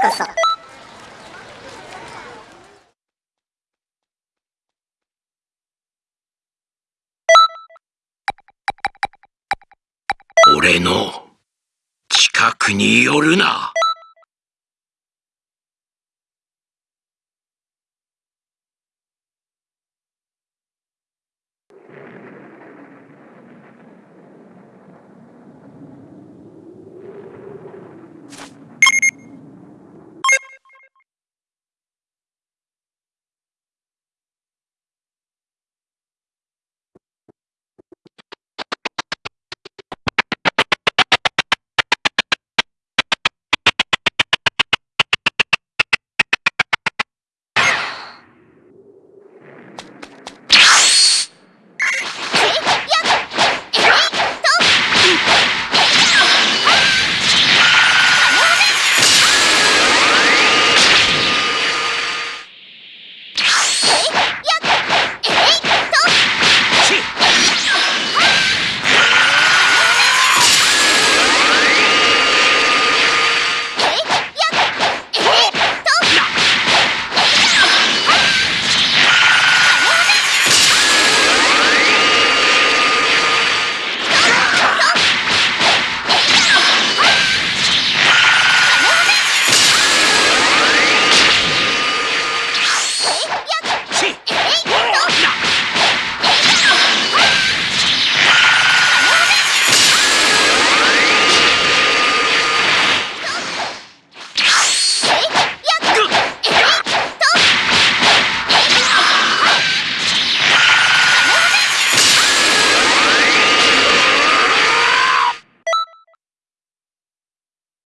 こそ。俺の近くに寄るな。